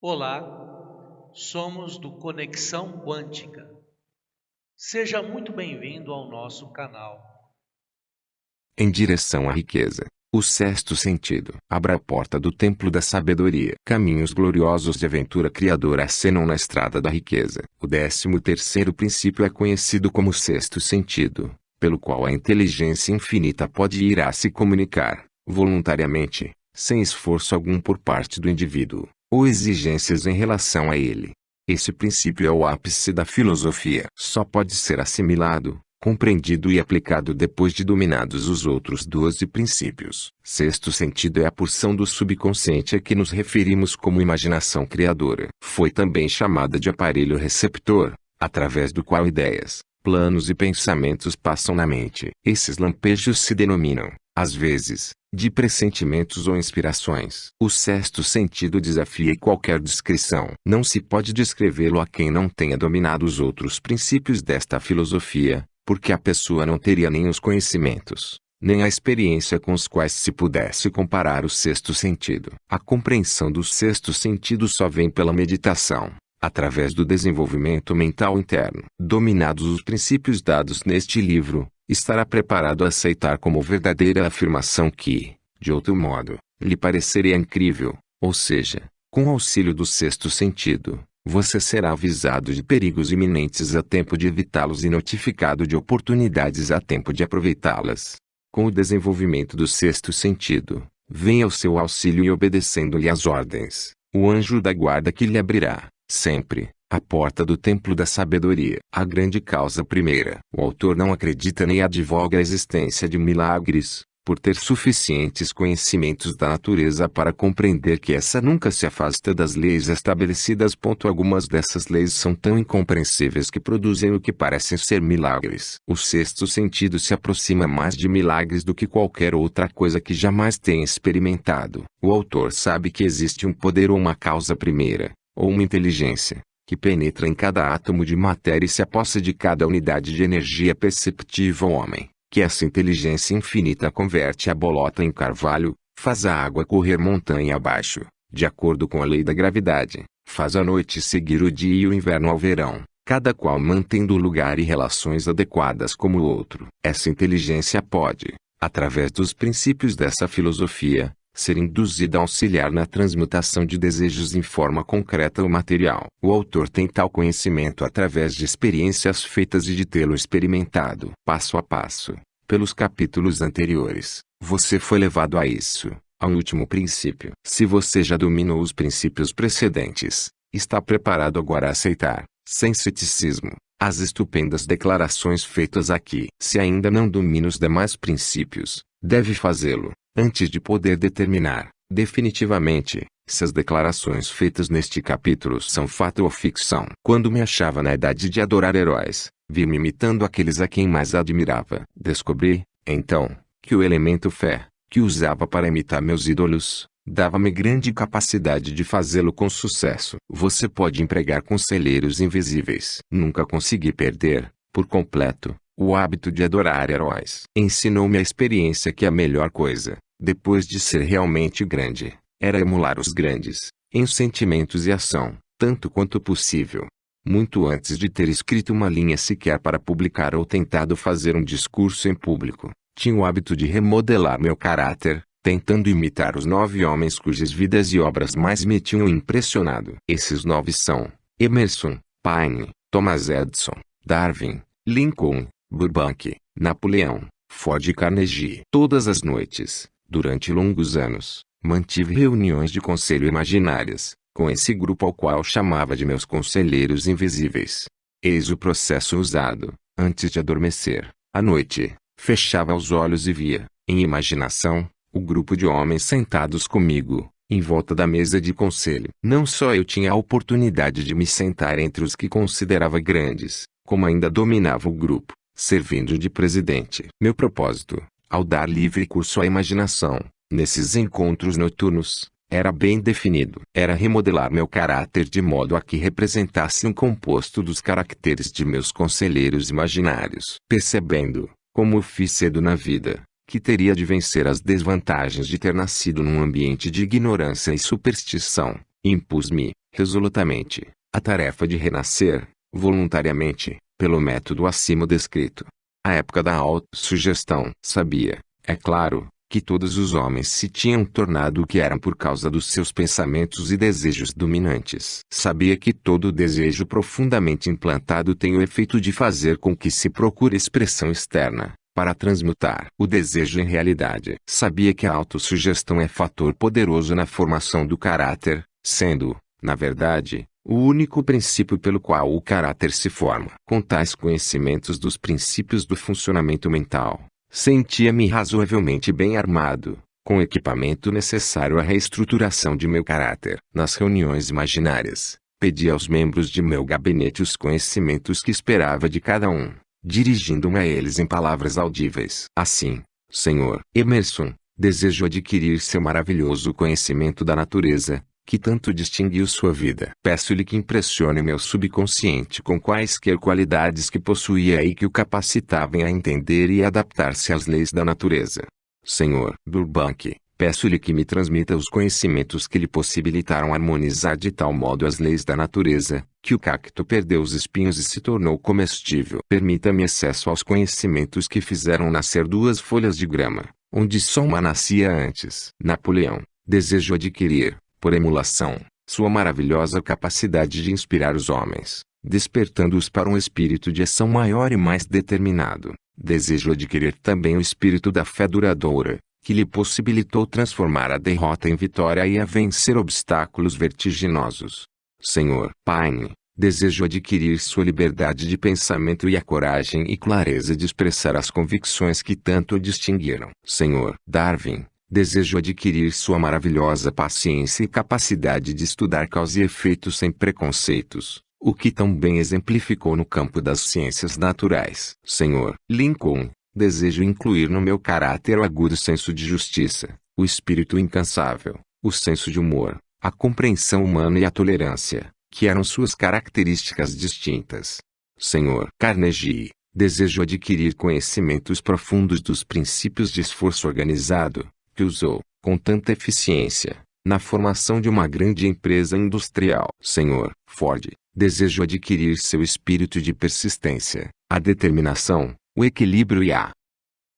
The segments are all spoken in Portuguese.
Olá, somos do Conexão Quântica. Seja muito bem-vindo ao nosso canal. Em direção à riqueza. O sexto sentido. Abra a porta do templo da sabedoria. Caminhos gloriosos de aventura criadora acenam na estrada da riqueza. O décimo terceiro princípio é conhecido como sexto sentido, pelo qual a inteligência infinita pode ir a se comunicar, voluntariamente, sem esforço algum por parte do indivíduo, ou exigências em relação a ele. Esse princípio é o ápice da filosofia. Só pode ser assimilado, compreendido e aplicado depois de dominados os outros doze princípios. Sexto sentido é a porção do subconsciente a que nos referimos como imaginação criadora. Foi também chamada de aparelho receptor, através do qual ideias, planos e pensamentos passam na mente. Esses lampejos se denominam, às vezes, de pressentimentos ou inspirações. O sexto sentido desafia qualquer descrição. Não se pode descrevê-lo a quem não tenha dominado os outros princípios desta filosofia, porque a pessoa não teria nem os conhecimentos, nem a experiência com os quais se pudesse comparar o sexto sentido. A compreensão do sexto sentido só vem pela meditação, através do desenvolvimento mental interno. Dominados os princípios dados neste livro, estará preparado a aceitar como verdadeira a afirmação que, de outro modo, lhe pareceria incrível, ou seja, com auxílio do sexto sentido, você será avisado de perigos iminentes a tempo de evitá-los e notificado de oportunidades a tempo de aproveitá-las. Com o desenvolvimento do sexto sentido, venha ao seu auxílio e obedecendo-lhe as ordens, o anjo da guarda que lhe abrirá, sempre, a porta do templo da sabedoria. A grande causa primeira. O autor não acredita nem advoga a existência de milagres, por ter suficientes conhecimentos da natureza para compreender que essa nunca se afasta das leis estabelecidas. Algumas dessas leis são tão incompreensíveis que produzem o que parecem ser milagres. O sexto sentido se aproxima mais de milagres do que qualquer outra coisa que jamais tenha experimentado. O autor sabe que existe um poder ou uma causa primeira, ou uma inteligência, que penetra em cada átomo de matéria e se aposta de cada unidade de energia perceptível ao homem que essa inteligência infinita converte a bolota em carvalho, faz a água correr montanha abaixo, de acordo com a lei da gravidade, faz a noite seguir o dia e o inverno ao verão, cada qual mantendo lugar e relações adequadas como o outro. Essa inteligência pode, através dos princípios dessa filosofia, ser induzida a auxiliar na transmutação de desejos em forma concreta ou material. O autor tem tal conhecimento através de experiências feitas e de tê-lo experimentado. Passo a passo, pelos capítulos anteriores, você foi levado a isso, ao último princípio. Se você já dominou os princípios precedentes, está preparado agora a aceitar, sem ceticismo, as estupendas declarações feitas aqui. Se ainda não domina os demais princípios, deve fazê-lo, antes de poder determinar, definitivamente, se as declarações feitas neste capítulo são fato ou ficção. Quando me achava na idade de adorar heróis, vi-me imitando aqueles a quem mais admirava. Descobri, então, que o elemento fé, que usava para imitar meus ídolos, dava-me grande capacidade de fazê-lo com sucesso. Você pode empregar conselheiros invisíveis. Nunca consegui perder, por completo, o hábito de adorar heróis. Ensinou-me a experiência que a melhor coisa, depois de ser realmente grande, era emular os grandes, em sentimentos e ação, tanto quanto possível. Muito antes de ter escrito uma linha sequer para publicar ou tentado fazer um discurso em público, tinha o hábito de remodelar meu caráter, tentando imitar os nove homens cujas vidas e obras mais me tinham impressionado. Esses nove são Emerson, Paine, Thomas Edison, Darwin, Lincoln, Burbank, Napoleão, Ford e Carnegie. Todas as noites, Durante longos anos, mantive reuniões de conselho imaginárias, com esse grupo ao qual chamava de meus conselheiros invisíveis. Eis o processo usado, antes de adormecer. À noite, fechava os olhos e via, em imaginação, o grupo de homens sentados comigo, em volta da mesa de conselho. Não só eu tinha a oportunidade de me sentar entre os que considerava grandes, como ainda dominava o grupo, servindo de presidente. Meu propósito, ao dar livre curso à imaginação, nesses encontros noturnos, era bem definido. Era remodelar meu caráter de modo a que representasse um composto dos caracteres de meus conselheiros imaginários. Percebendo, como fiz cedo na vida, que teria de vencer as desvantagens de ter nascido num ambiente de ignorância e superstição, impus-me, resolutamente, a tarefa de renascer, voluntariamente, pelo método acima descrito. A época da autossugestão. Sabia, é claro, que todos os homens se tinham tornado o que eram por causa dos seus pensamentos e desejos dominantes. Sabia que todo desejo profundamente implantado tem o efeito de fazer com que se procure expressão externa, para transmutar o desejo em realidade. Sabia que a autossugestão é fator poderoso na formação do caráter, sendo, na verdade, o único princípio pelo qual o caráter se forma. Com tais conhecimentos dos princípios do funcionamento mental, Sentia-me razoavelmente bem armado, com o equipamento necessário à reestruturação de meu caráter. Nas reuniões imaginárias, pedi aos membros de meu gabinete os conhecimentos que esperava de cada um, dirigindo-me a eles em palavras audíveis. Assim, Senhor Emerson, desejo adquirir seu maravilhoso conhecimento da natureza, que tanto distinguiu sua vida. Peço-lhe que impressione meu subconsciente com quaisquer qualidades que possuía e que o capacitavam a entender e adaptar-se às leis da natureza. Senhor Burbank, peço-lhe que me transmita os conhecimentos que lhe possibilitaram harmonizar de tal modo as leis da natureza, que o cacto perdeu os espinhos e se tornou comestível. Permita-me acesso aos conhecimentos que fizeram nascer duas folhas de grama, onde só uma nascia antes. Napoleão, desejo adquirir, por emulação, sua maravilhosa capacidade de inspirar os homens, despertando-os para um espírito de ação maior e mais determinado. Desejo adquirir também o espírito da fé duradoura, que lhe possibilitou transformar a derrota em vitória e a vencer obstáculos vertiginosos. Senhor Paine, desejo adquirir sua liberdade de pensamento e a coragem e clareza de expressar as convicções que tanto o distinguiram. Senhor Darwin, Desejo adquirir sua maravilhosa paciência e capacidade de estudar causa e efeito sem preconceitos, o que tão bem exemplificou no campo das ciências naturais. Senhor Lincoln, desejo incluir no meu caráter o agudo senso de justiça, o espírito incansável, o senso de humor, a compreensão humana e a tolerância, que eram suas características distintas. Senhor Carnegie, desejo adquirir conhecimentos profundos dos princípios de esforço organizado, que usou, com tanta eficiência, na formação de uma grande empresa industrial. Senhor Ford, desejo adquirir seu espírito de persistência, a determinação, o equilíbrio e a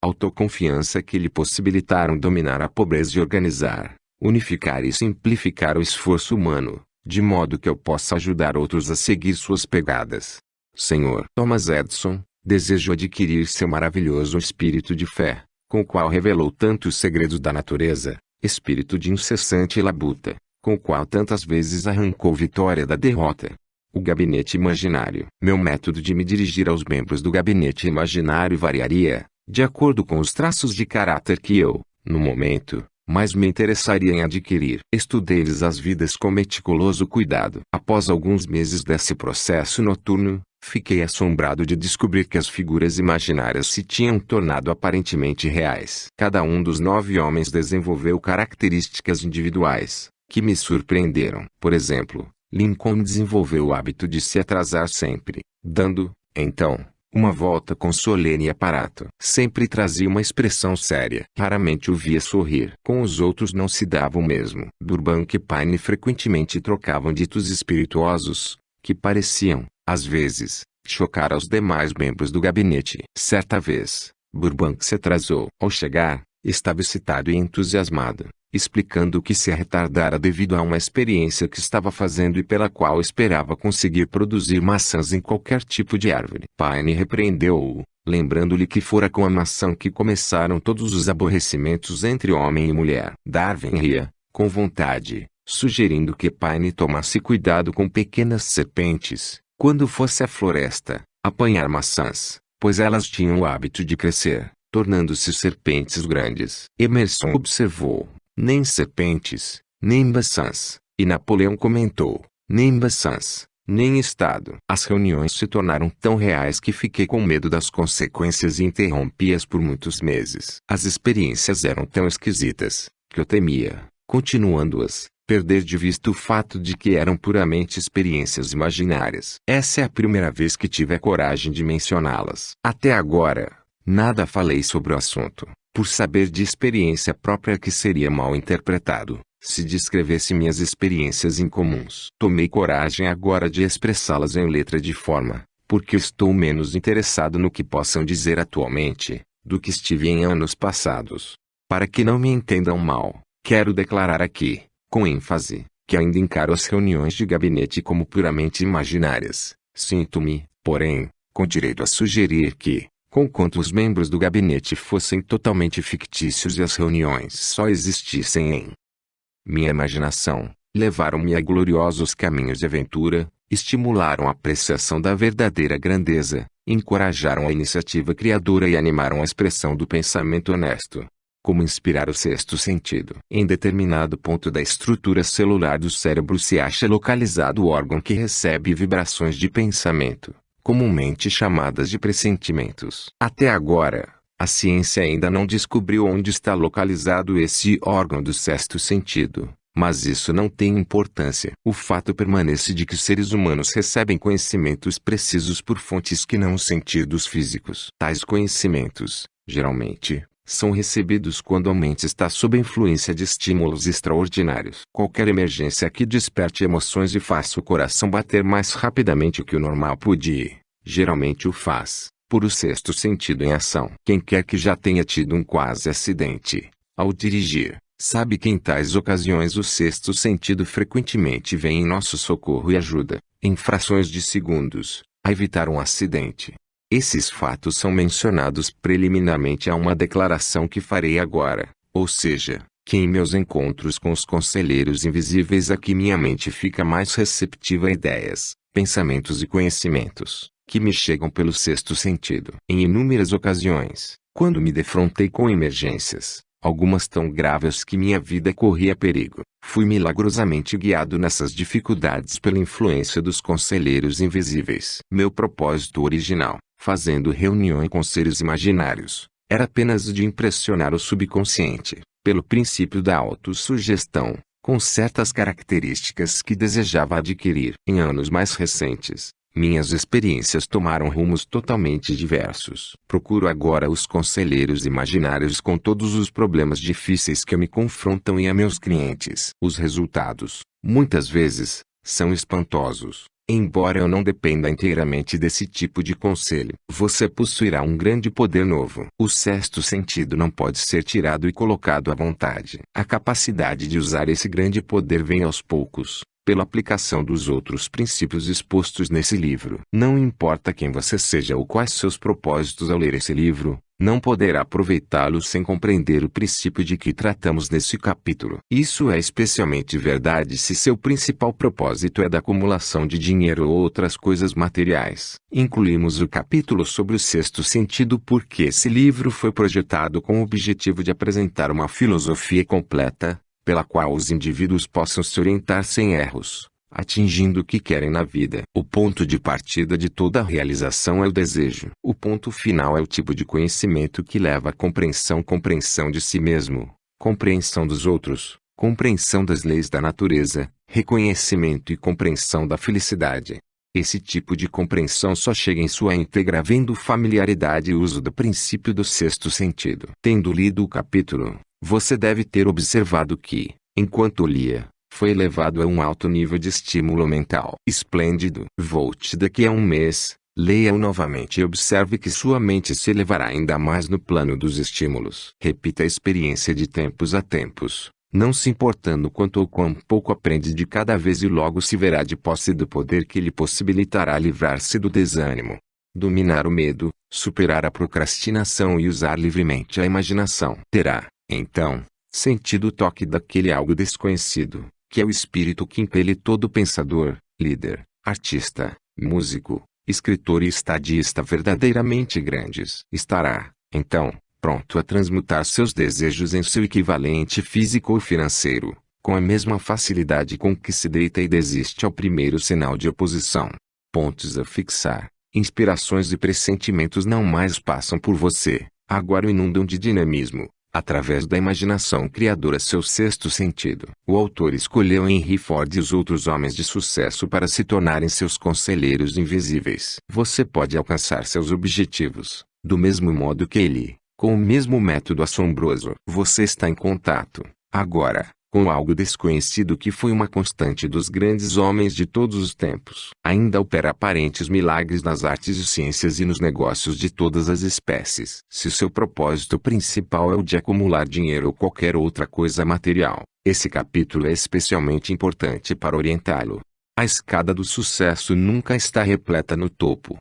autoconfiança que lhe possibilitaram dominar a pobreza e organizar, unificar e simplificar o esforço humano, de modo que eu possa ajudar outros a seguir suas pegadas. Senhor Thomas Edison, desejo adquirir seu maravilhoso espírito de fé, com o qual revelou tantos segredos da natureza, espírito de incessante labuta, com o qual tantas vezes arrancou vitória da derrota. O gabinete imaginário. Meu método de me dirigir aos membros do gabinete imaginário variaria, de acordo com os traços de caráter que eu, no momento, mais me interessaria em adquirir. Estudei-lhes as vidas com meticuloso cuidado. Após alguns meses desse processo noturno, Fiquei assombrado de descobrir que as figuras imaginárias se tinham tornado aparentemente reais. Cada um dos nove homens desenvolveu características individuais, que me surpreenderam. Por exemplo, Lincoln desenvolveu o hábito de se atrasar sempre, dando, então, uma volta com solene aparato. Sempre trazia uma expressão séria. Raramente o via sorrir. Com os outros não se dava o mesmo. Burbank e Paine frequentemente trocavam ditos espirituosos, que pareciam, às vezes, chocar aos demais membros do gabinete. Certa vez, Burbank se atrasou. Ao chegar, estava excitado e entusiasmado, explicando que se retardara devido a uma experiência que estava fazendo e pela qual esperava conseguir produzir maçãs em qualquer tipo de árvore. Paine repreendeu-o, lembrando-lhe que fora com a maçã que começaram todos os aborrecimentos entre homem e mulher. Darwin ria, com vontade, sugerindo que Paine tomasse cuidado com pequenas serpentes, quando fosse à floresta, apanhar maçãs, pois elas tinham o hábito de crescer, tornando-se serpentes grandes. Emerson observou, nem serpentes, nem maçãs, e Napoleão comentou, nem maçãs, nem Estado. As reuniões se tornaram tão reais que fiquei com medo das consequências e interrompi-as por muitos meses. As experiências eram tão esquisitas, que eu temia, continuando-as, perder de vista o fato de que eram puramente experiências imaginárias. Essa é a primeira vez que tive a coragem de mencioná-las. Até agora, nada falei sobre o assunto, por saber de experiência própria que seria mal interpretado. se descrevesse minhas experiências incomuns. Tomei coragem agora de expressá-las em letra de forma, porque estou menos interessado no que possam dizer atualmente, do que estive em anos passados. Para que não me entendam mal, quero declarar aqui, com ênfase, que ainda encaro as reuniões de gabinete como puramente imaginárias. Sinto-me, porém, com direito a sugerir que, conquanto os membros do gabinete fossem totalmente fictícios e as reuniões só existissem em minha imaginação, levaram-me a gloriosos caminhos de aventura, estimularam a apreciação da verdadeira grandeza, encorajaram a iniciativa criadora e animaram a expressão do pensamento honesto. Como inspirar o sexto sentido? Em determinado ponto da estrutura celular do cérebro se acha localizado o órgão que recebe vibrações de pensamento, comumente chamadas de pressentimentos. Até agora, a ciência ainda não descobriu onde está localizado esse órgão do sexto sentido, mas isso não tem importância. O fato permanece de que os seres humanos recebem conhecimentos precisos por fontes que não os sentidos físicos. Tais conhecimentos, geralmente, são recebidos quando a mente está sob influência de estímulos extraordinários. Qualquer emergência que desperte emoções e faça o coração bater mais rapidamente que o normal pode, geralmente o faz por o sexto sentido em ação. Quem quer que já tenha tido um quase acidente, ao dirigir, sabe que em tais ocasiões o sexto sentido frequentemente vem em nosso socorro e ajuda, em frações de segundos, a evitar um acidente. Esses fatos são mencionados preliminarmente a uma declaração que farei agora, ou seja, que em meus encontros com os conselheiros invisíveis aqui minha mente fica mais receptiva a ideias, pensamentos e conhecimentos que me chegam pelo sexto sentido. Em inúmeras ocasiões, quando me defrontei com emergências, algumas tão graves que minha vida corria perigo, fui milagrosamente guiado nessas dificuldades pela influência dos conselheiros invisíveis. Meu propósito original, fazendo reunião com seres imaginários, era apenas de impressionar o subconsciente, pelo princípio da autossugestão, com certas características que desejava adquirir. Em anos mais recentes, minhas experiências tomaram rumos totalmente diversos. Procuro agora os conselheiros imaginários com todos os problemas difíceis que me confrontam e a meus clientes. Os resultados, muitas vezes, são espantosos. Embora eu não dependa inteiramente desse tipo de conselho, você possuirá um grande poder novo. O sexto sentido não pode ser tirado e colocado à vontade. A capacidade de usar esse grande poder vem aos poucos, pela aplicação dos outros princípios expostos nesse livro. Não importa quem você seja ou quais seus propósitos ao ler esse livro, não poderá aproveitá-lo sem compreender o princípio de que tratamos nesse capítulo. Isso é especialmente verdade se seu principal propósito é da acumulação de dinheiro ou outras coisas materiais. Incluímos o capítulo sobre o sexto sentido porque esse livro foi projetado com o objetivo de apresentar uma filosofia completa, pela qual os indivíduos possam se orientar sem erros, atingindo o que querem na vida. O ponto de partida de toda realização é o desejo. O ponto final é o tipo de conhecimento que leva à compreensão compreensão de si mesmo, compreensão dos outros, compreensão das leis da natureza, reconhecimento e compreensão da felicidade. Esse tipo de compreensão só chega em sua íntegra vendo familiaridade e uso do princípio do sexto sentido. Tendo lido o capítulo, você deve ter observado que, enquanto lia, foi elevado a um alto nível de estímulo mental. Esplêndido. Volte daqui a um mês, leia-o novamente e observe que sua mente se elevará ainda mais no plano dos estímulos. Repita a experiência de tempos a tempos, não se importando quanto ou quão pouco aprende de cada vez e logo se verá de posse do poder que lhe possibilitará livrar-se do desânimo, dominar o medo, superar a procrastinação e usar livremente a imaginação. Terá, então, sentido o toque daquele algo desconhecido, que é o espírito que impele todo pensador, líder, artista, músico, escritor e estadista verdadeiramente grandes. Estará, então, pronto a transmutar seus desejos em seu equivalente físico ou financeiro, com a mesma facilidade com que se deita e desiste ao primeiro sinal de oposição. Pontos a fixar. Inspirações e pressentimentos não mais passam por você, agora o inundam de dinamismo, através da imaginação criadora seu sexto sentido. O autor escolheu Henry Ford e os outros homens de sucesso para se tornarem seus conselheiros invisíveis. Você pode alcançar seus objetivos, do mesmo modo que ele, com o mesmo método assombroso. Você está em contato, agora, com algo desconhecido que foi uma constante dos grandes homens de todos os tempos. Ainda opera aparentes milagres nas artes e ciências e nos negócios de todas as espécies. Se seu propósito principal é o de acumular dinheiro ou qualquer outra coisa material, esse capítulo é especialmente importante para orientá-lo. A escada do sucesso nunca está repleta no topo.